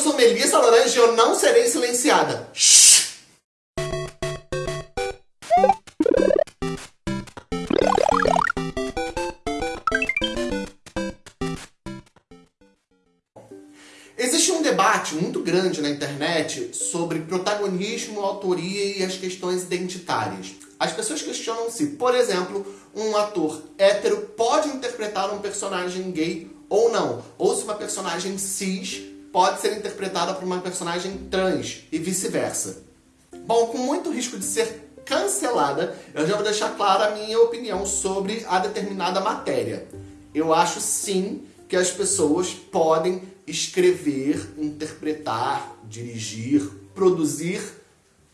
sou Melissa Laranja e eu não serei silenciada. Shhh. Existe um debate muito grande na internet sobre protagonismo, autoria e as questões identitárias. As pessoas questionam se, por exemplo, um ator hétero pode interpretar um personagem gay ou não, ou se uma personagem cis pode ser interpretada por uma personagem trans e vice-versa. Bom, com muito risco de ser cancelada, eu já vou deixar clara a minha opinião sobre a determinada matéria. Eu acho sim que as pessoas podem escrever, interpretar, dirigir, produzir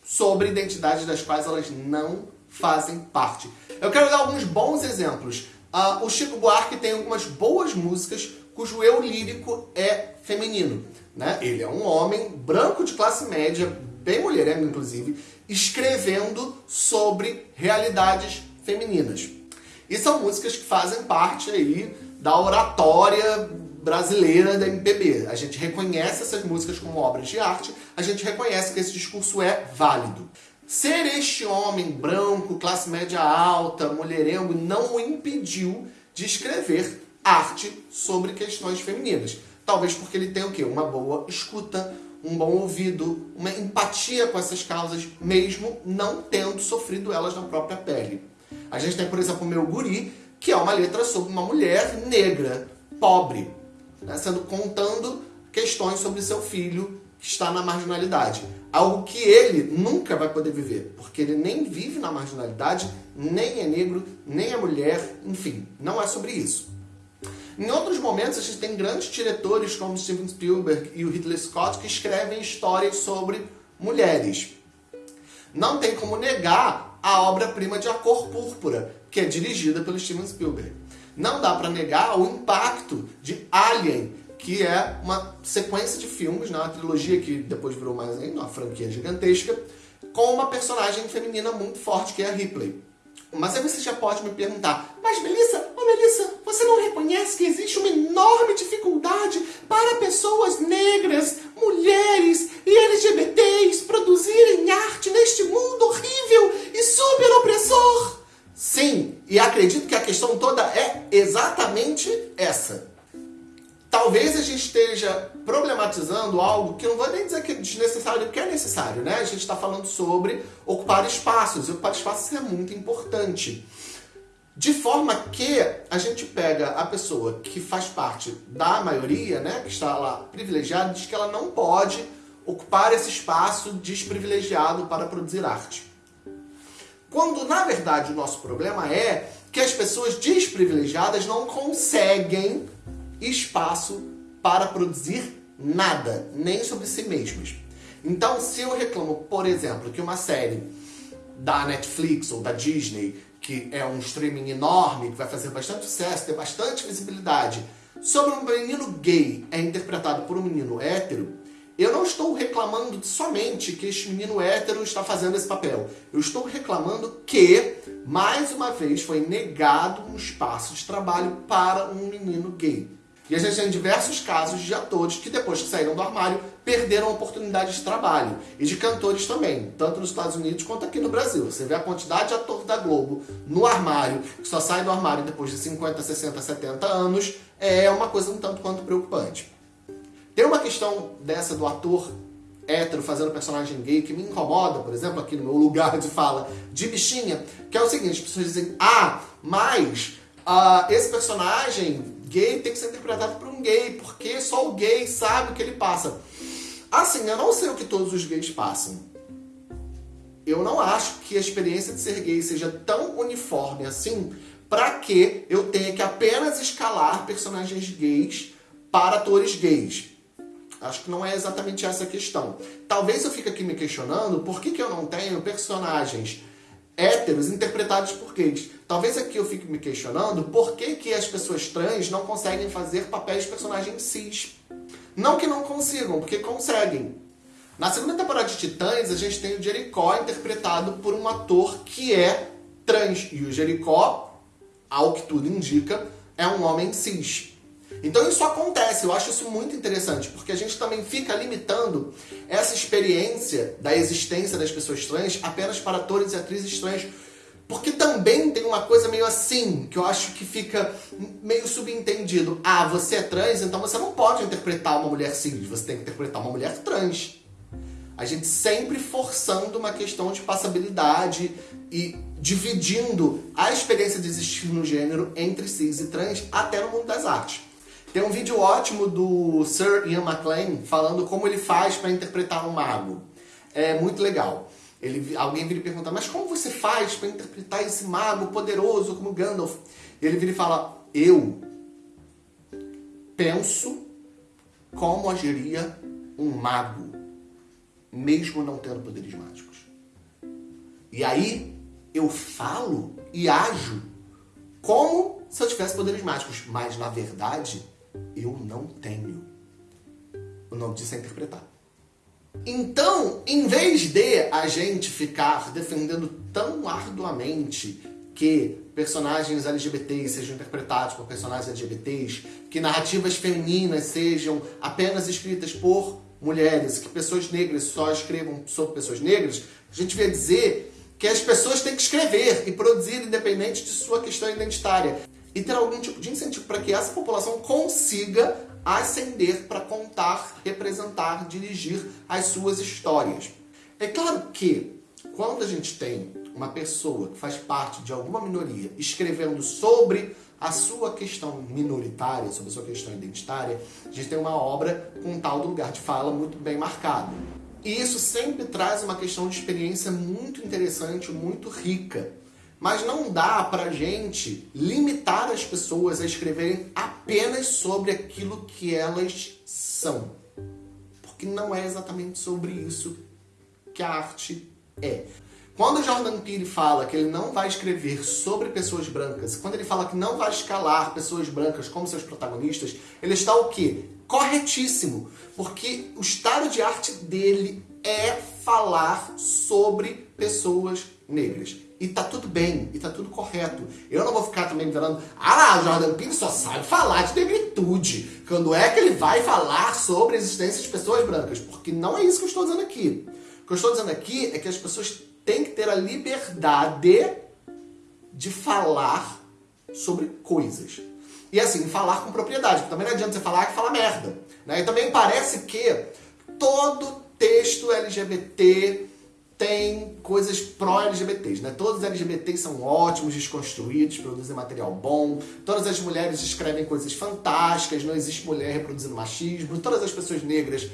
sobre identidades das quais elas não fazem parte. Eu quero dar alguns bons exemplos. Uh, o Chico Buarque tem algumas boas músicas cujo eu lírico é feminino. Né? Ele é um homem branco de classe média, bem mulherengo inclusive, escrevendo sobre realidades femininas. E são músicas que fazem parte aí da oratória brasileira da MPB. A gente reconhece essas músicas como obras de arte, a gente reconhece que esse discurso é válido. Ser este homem branco, classe média alta, mulherengo, não o impediu de escrever arte sobre questões femininas. Talvez porque ele tenha o quê? Uma boa escuta, um bom ouvido, uma empatia com essas causas, mesmo não tendo sofrido elas na própria pele. A gente tem, por exemplo, o Meu Guri, que é uma letra sobre uma mulher negra, pobre, né, sendo contando questões sobre seu filho que está na marginalidade. Algo que ele nunca vai poder viver, porque ele nem vive na marginalidade, nem é negro, nem é mulher, enfim, não é sobre isso. Em outros momentos, a gente tem grandes diretores como Steven Spielberg e o Ridley Scott que escrevem histórias sobre mulheres. Não tem como negar a obra-prima de A Cor Púrpura, que é dirigida pelo Steven Spielberg. Não dá para negar o impacto de Alien, que é uma sequência de filmes, né, uma trilogia que depois virou mais ainda, uma franquia gigantesca, com uma personagem feminina muito forte, que é a Ripley. Mas aí você já pode me perguntar, mas Melissa, Melissa, você não reconhece que existe uma enorme dificuldade para pessoas negras, mulheres e LGBTs produzirem arte neste mundo horrível e super opressor? Sim, e acredito que a questão toda é exatamente essa. Talvez a gente esteja problematizando algo que eu não vou nem dizer que é desnecessário, porque é necessário, né? A gente está falando sobre ocupar espaços, e ocupar espaços é muito importante. De forma que a gente pega a pessoa que faz parte da maioria, né, que está lá privilegiada, diz que ela não pode ocupar esse espaço desprivilegiado para produzir arte. Quando, na verdade, o nosso problema é que as pessoas desprivilegiadas não conseguem espaço para produzir nada, nem sobre si mesmas. Então, se eu reclamo, por exemplo, que uma série da Netflix ou da Disney, que é um streaming enorme, que vai fazer bastante sucesso, ter bastante visibilidade, sobre um menino gay é interpretado por um menino hétero, eu não estou reclamando somente que este menino hétero está fazendo esse papel. Eu estou reclamando que, mais uma vez, foi negado um espaço de trabalho para um menino gay. E a gente tem diversos casos de atores que depois que saíram do armário perderam oportunidades de trabalho. E de cantores também, tanto nos Estados Unidos quanto aqui no Brasil. Você vê a quantidade de ator da Globo no armário, que só sai do armário depois de 50, 60, 70 anos, é uma coisa um tanto quanto preocupante. Tem uma questão dessa do ator hétero fazendo personagem gay que me incomoda, por exemplo, aqui no meu lugar de fala de bichinha, que é o seguinte, as pessoas dizem, ah, mas uh, esse personagem gay tem que ser interpretado por um gay, porque só o gay sabe o que ele passa. Assim, eu não sei o que todos os gays passam. Eu não acho que a experiência de ser gay seja tão uniforme assim para que eu tenha que apenas escalar personagens gays para atores gays. Acho que não é exatamente essa a questão. Talvez eu fique aqui me questionando por que, que eu não tenho personagens héteros interpretados por gays. Talvez aqui eu fique me questionando por que, que as pessoas trans não conseguem fazer papéis de personagens cis. Não que não consigam, porque conseguem. Na segunda temporada de Titãs, a gente tem o Jericó interpretado por um ator que é trans. E o Jericó, ao que tudo indica, é um homem cis. Então isso acontece, eu acho isso muito interessante, porque a gente também fica limitando essa experiência da existência das pessoas trans apenas para atores e atrizes trans, porque também tem uma coisa meio assim, que eu acho que fica meio subentendido. Ah, você é trans, então você não pode interpretar uma mulher cis, você tem que interpretar uma mulher trans. A gente sempre forçando uma questão de passabilidade e dividindo a experiência de existir no gênero entre cis e trans até no mundo das artes. Tem um vídeo ótimo do Sir Ian McLean falando como ele faz para interpretar um mago. É muito legal. Ele, alguém vira e pergunta, mas como você faz para interpretar esse mago poderoso como Gandalf? Ele vira e fala, eu penso como agiria um mago, mesmo não tendo poderes mágicos. E aí eu falo e ajo como se eu tivesse poderes mágicos, mas na verdade eu não tenho. O nome disso é interpretar. Então, em vez de a gente ficar defendendo tão arduamente que personagens LGBTs sejam interpretados por personagens LGBTs, que narrativas femininas sejam apenas escritas por mulheres, que pessoas negras só escrevam sobre pessoas negras, a gente vai dizer que as pessoas têm que escrever e produzir independente de sua questão identitária e ter algum tipo de incentivo para que essa população consiga ascender para contar, representar, dirigir as suas histórias. É claro que quando a gente tem uma pessoa que faz parte de alguma minoria escrevendo sobre a sua questão minoritária, sobre a sua questão identitária, a gente tem uma obra com um tal do lugar de fala muito bem marcado. E isso sempre traz uma questão de experiência muito interessante, muito rica. Mas não dá pra gente limitar as pessoas a escreverem apenas sobre aquilo que elas são. Porque não é exatamente sobre isso que a arte é. Quando Jordan Peele fala que ele não vai escrever sobre pessoas brancas, quando ele fala que não vai escalar pessoas brancas como seus protagonistas, ele está o quê? Corretíssimo. Porque o estado de arte dele é falar sobre pessoas negras. E tá tudo bem, e tá tudo correto. Eu não vou ficar também falando, ah Jordan Peele só sabe falar de negritude. Quando é que ele vai falar sobre a existência de pessoas brancas? Porque não é isso que eu estou dizendo aqui. O que eu estou dizendo aqui é que as pessoas têm que ter a liberdade de falar sobre coisas. E assim, falar com propriedade. Porque também não adianta você falar que fala merda. Né? E também parece que todo texto LGBT tem coisas pró-LGBTs, né? Todos os LGBTs são ótimos, desconstruídos, produzem material bom, todas as mulheres escrevem coisas fantásticas, não existe mulher reproduzindo machismo, todas as pessoas negras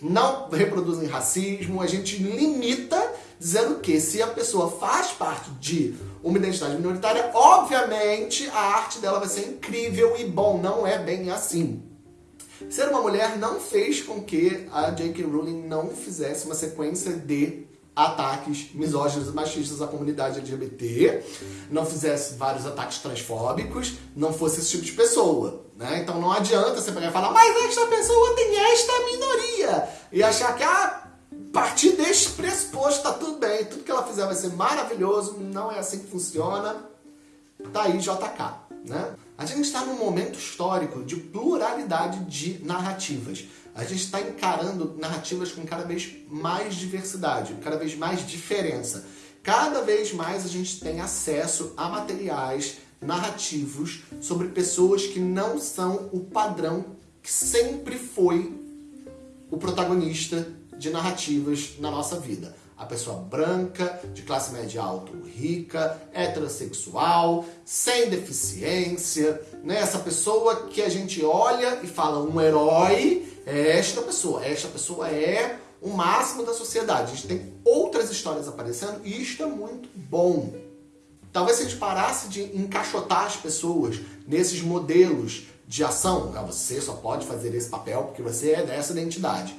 não reproduzem racismo, a gente limita dizendo que se a pessoa faz parte de uma identidade minoritária, obviamente a arte dela vai ser incrível e bom, não é bem assim. Ser uma mulher não fez com que a J.K. Rowling não fizesse uma sequência de ataques misóginos e machistas à comunidade LGBT, não fizesse vários ataques transfóbicos, não fosse esse tipo de pessoa. Né? Então não adianta você pegar e falar, mas esta pessoa tem esta minoria, e achar que ah, a partir deste pressuposto tá tudo bem, tudo que ela fizer vai ser maravilhoso, não é assim que funciona. Tá aí JK. Né? A gente está num momento histórico de pluralidade de narrativas. A gente está encarando narrativas com cada vez mais diversidade, cada vez mais diferença. Cada vez mais a gente tem acesso a materiais narrativos sobre pessoas que não são o padrão que sempre foi o protagonista de narrativas na nossa vida a pessoa branca, de classe média alta ou rica, heterossexual, sem deficiência, né? Essa pessoa que a gente olha e fala um herói é esta pessoa, esta pessoa é o máximo da sociedade. A gente tem outras histórias aparecendo e isto é muito bom. Talvez se a gente parasse de encaixotar as pessoas nesses modelos de ação, ah, você só pode fazer esse papel porque você é dessa identidade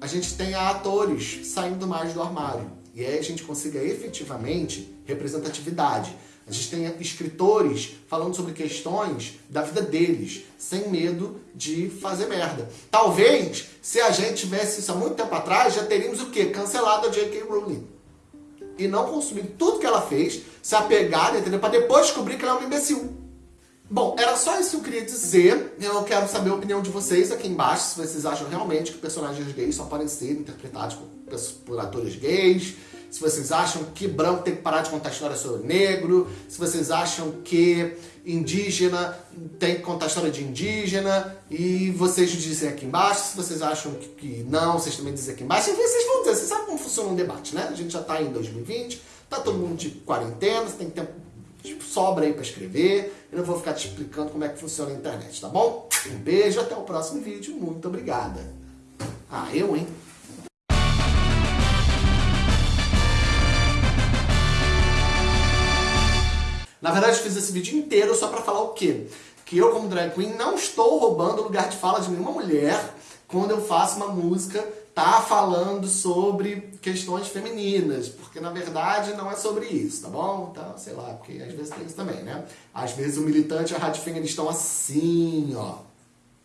a gente tenha atores saindo mais do armário. E aí a gente consiga efetivamente representatividade. A gente tenha escritores falando sobre questões da vida deles, sem medo de fazer merda. Talvez, se a gente tivesse isso há muito tempo atrás, já teríamos o quê? Cancelado a J.K. Rowling. E não consumido tudo que ela fez, se apegar, entendeu? Pra depois descobrir que ela é um imbecil. Bom, era só isso que eu queria dizer. Eu quero saber a opinião de vocês aqui embaixo, se vocês acham realmente que personagens gays só podem ser interpretados por, por atores gays, se vocês acham que branco tem que parar de contar história sobre negro, se vocês acham que indígena tem que contar história de indígena, e vocês dizem aqui embaixo, se vocês acham que, que não, vocês também dizem aqui embaixo, e vocês vão dizer, vocês sabem como funciona um debate, né? A gente já tá em 2020, tá todo mundo de quarentena, você tem tempo tipo, sobra aí para escrever, eu não vou ficar te explicando como é que funciona a internet, tá bom? Um beijo, até o próximo vídeo, muito obrigada. Ah, eu, hein? Na verdade, fiz esse vídeo inteiro só pra falar o quê? Que eu, como drag queen, não estou roubando o lugar de fala de nenhuma mulher quando eu faço uma música tá falando sobre questões femininas, porque na verdade não é sobre isso, tá bom? Então, sei lá, porque às vezes tem isso também, né? Às vezes o militante e a rádio estão assim, ó.